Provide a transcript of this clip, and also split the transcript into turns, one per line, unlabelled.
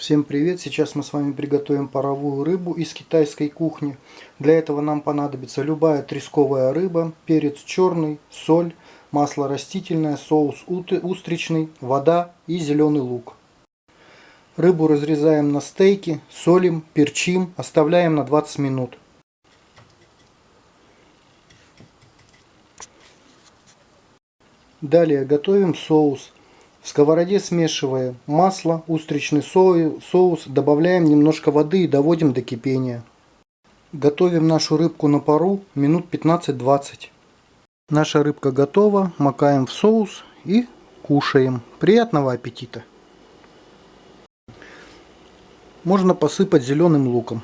Всем привет! Сейчас мы с вами приготовим паровую рыбу из китайской кухни. Для этого нам понадобится любая тресковая рыба, перец черный, соль, масло растительное, соус устричный, вода и зеленый лук. Рыбу разрезаем на стейки, солим, перчим, оставляем на 20 минут. Далее готовим соус. В сковороде смешивая масло, устричный соус, добавляем немножко воды и доводим до кипения. Готовим нашу рыбку на пару минут 15-20. Наша рыбка готова, макаем в соус и кушаем. Приятного аппетита! Можно посыпать зеленым луком.